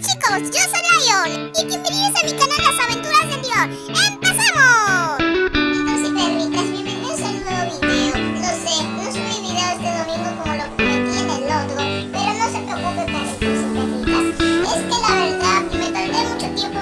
chicos, yo soy Lion y bienvenidos a mi canal Las Aventuras de Dior. ¡Empezamos! Entonces, perritas, bienvenidos a un nuevo video. Lo sé, no subí video este domingo como lo prometí en el otro, pero no se preocupen, perritos y perritas. Es que la verdad, me tardé mucho tiempo